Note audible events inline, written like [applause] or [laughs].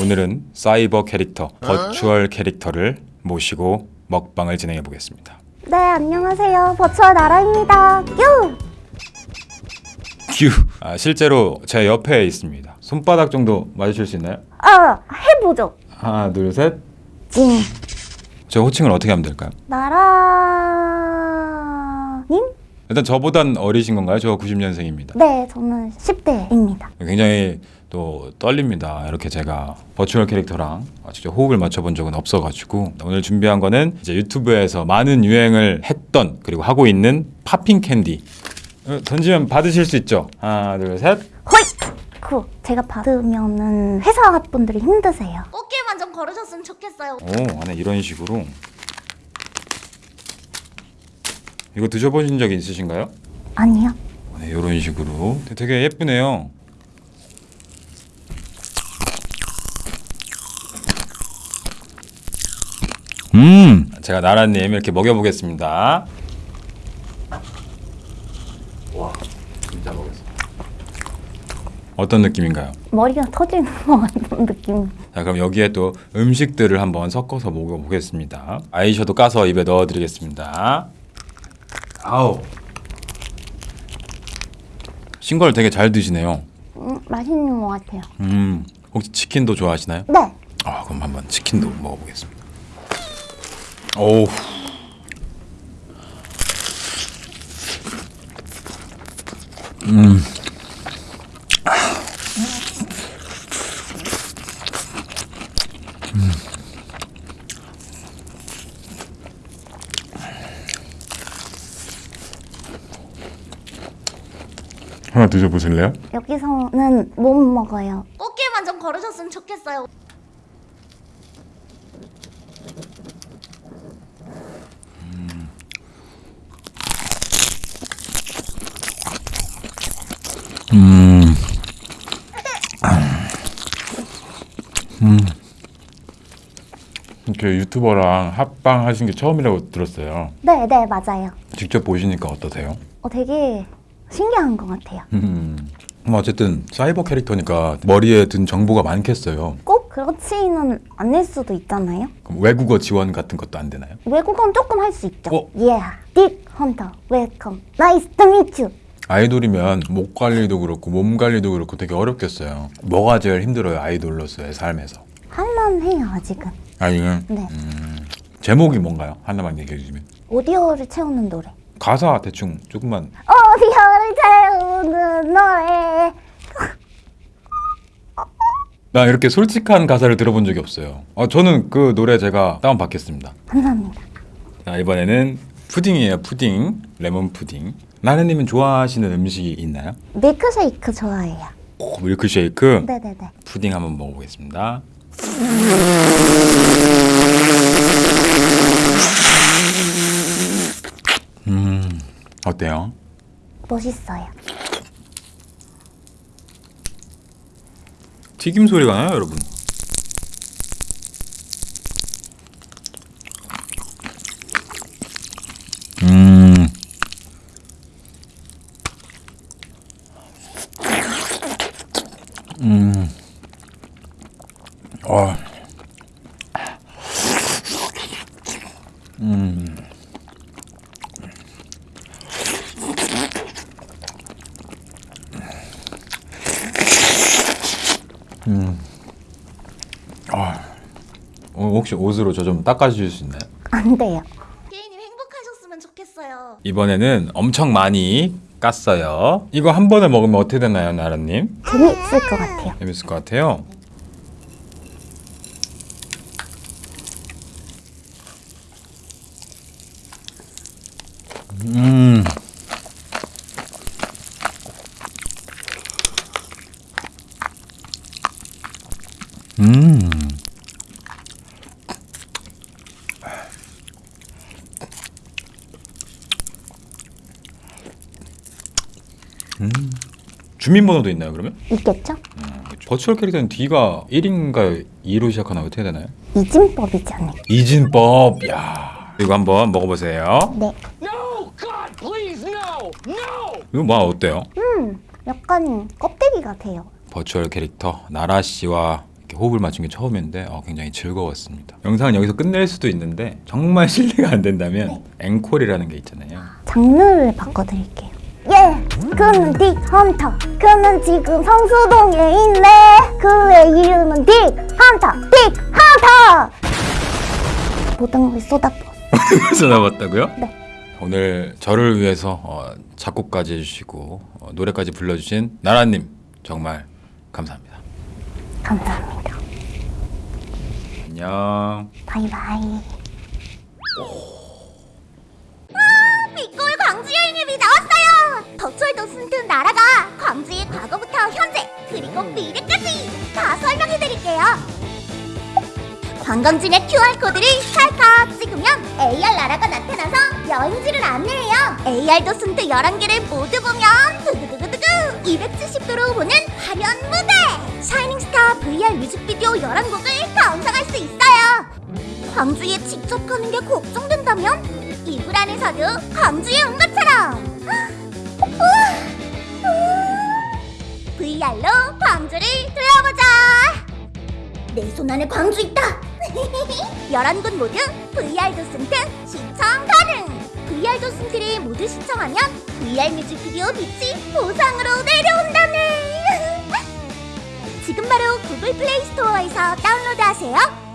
오늘은 사이버 캐릭터, 버추얼 캐릭터를 모시고 먹방을 진행해 보겠습니다. 네, 안녕하세요. 버추얼 나라입니다. 뀨! 큐. 아, 실제로 제 옆에 있습니다. 손바닥 정도 맞으실 수 있나요? 아, 해보죠. 하나, 둘, 셋. 찡. 저 호칭을 어떻게 하면 될까요? 나라님? 일단 저보단 어리신 건가요? 저 90년생입니다. 네, 저는 10대입니다. 굉장히 또 떨립니다. 이렇게 제가 virtual 캐릭터랑 직접 호흡을 맞춰본 적은 없어가지고 오늘 준비한 거는 이제 유튜브에서 많은 유행을 했던 그리고 하고 있는 popping candy 어, 던지면 받으실 수 있죠. 하나, 둘, 셋. 호이! 그 제가 받으면은 회사 분들이 힘드세요. 꽃길만 좀 걸으셨으면 좋겠어요. 오, 안에 이런 식으로 이거 드셔보신 적 있으신가요? 아니요. 네, 이런 식으로 되게 예쁘네요. 음, 제가 나라님 이렇게 먹여보겠습니다. 와, 진짜 먹겠습니다. 어떤 느낌인가요? 머리가 터지는 [laughs] 것 같은 느낌. 자, 그럼 여기에 또 음식들을 한번 섞어서 먹어보겠습니다. 아이셔도 까서 입에 넣어드리겠습니다. 아우, 신걸 되게 잘 드시네요. 음, 맛있는 것 같아요. 음, 혹시 치킨도 좋아하시나요? 네. 아, 그럼 한번 치킨도 먹어보겠습니다. 오. 음. 음. 하나 드셔보실래요? 여기서는 못 먹어요. 꽃게만 좀 걸으셨으면 좋겠어요. 음. 음. 이렇게 유튜버랑 합방 하신 게 처음이라고 들었어요. 네, 네, 맞아요. 직접 보시니까 어떠세요? 어, 되게 신기한 것 같아요. 음. 뭐 어쨌든 사이버 캐릭터니까 머리에 든 정보가 많겠어요. 꼭 그렇지는 않을 수도 있잖아요. 그럼 외국어 지원 같은 것도 안 되나요? 외국어는 조금 할 수 있죠. 어? Yeah, Dick Hunter, welcome. Nice to meet you. 아이돌이면 목 관리도 그렇고 몸 관리도 그렇고 되게 어렵겠어요. 뭐가 제일 힘들어요 아이돌로서의 삶에서? 할만해요, 아직은. 아니면 네. 제목이 뭔가요? 하나만 얘기해 주시면. 오디오를 채우는 노래. 가사 대충 조금만 오디오를 채우는 노래. 나 이렇게 솔직한 가사를 들어본 적이 없어요. 어, 저는 그 노래 제가 다운 받겠습니다. 감사합니다. 자, 이번에는 푸딩이에요. 푸딩, 레몬 푸딩. 나래님은 좋아하시는 음식이 있나요? 밀크쉐이크 좋아해요. 오, 밀크쉐이크, 네네네. 푸딩 한번 먹어보겠습니다. [laughs] 어때요? 멋있어요. 튀김 소리가 나요, 여러분? 음. 음. 와. 음. 아. 어, 혹시 옷으로 저 좀 닦아주실 수 있나요? 안 돼요. 게이님 행복하셨으면 좋겠어요. 이번에는 엄청 많이 깠어요. 이거 한 번에 먹으면 어떻게 되나요, 나라님? 재밌을 것 같아요. 재밌을 것 같아요. 음. 음. 주민번호도 있나요, 그러면? 있겠죠? 버추얼 캐릭터는 D가 1인가요? 2로 시작하나 어떻게 되나요? 이진법이지 않을까? 이진법. 야. 이거 한번 먹어보세요. 네. No! God, please, no! No! 이거 맛 어때요? 음, 약간 껍데기 같아요. 버추얼 캐릭터 나라 씨와 호흡을 맞춘 게 처음인데 어, 굉장히 즐거웠습니다. 영상은 여기서 끝낼 수도 있는데 정말 [laughs] 신뢰가 안 된다면 앵콜이라는 게 있잖아요. 장르를 바꿔드릴게요. 예, 그는 딕 헌터. 그는 지금 성수동에 있네. 그의 이름은 딕 헌터. 딕 헌터. 모든 걸 쏟아부었어. 나왔다고요? 네. 오늘 저를 위해서 어, 작곡까지 해주시고 어, 노래까지 불러주신 나라님 정말 감사합니다. 감사합니다. 안녕. 바이바이. 빛고을 광주 여행앱이 나왔어 요. virtual docent 나라가 광주의 과거부터 현재 그리고 미래까지 다 설명해드릴게요. 관광지의 QR 코드를 찰칵 찍으면 AR 나라가 나타나서 여행지를 안내해요. AR docent 11개를 모두 보면 두구두구두구 270도로 보는 화려한 무대. Shining Star VR 뮤직비디오 11곡을 감상할 수 있어요. 광주에 직접 가는 게 걱정된다면 이불 안에서도 광주에 온 것처럼 VR로 광주를 둘러보자. 내 손 안에 광주 있다. [laughs] 11곳 모두 VR 도슨트 시청 가능. VR 도슨트를 모두 시청하면 VR 뮤직비디오 빛이 보상으로 내려온다네. [laughs] 지금 바로 구글 플레이 스토어에서 다운로드하세요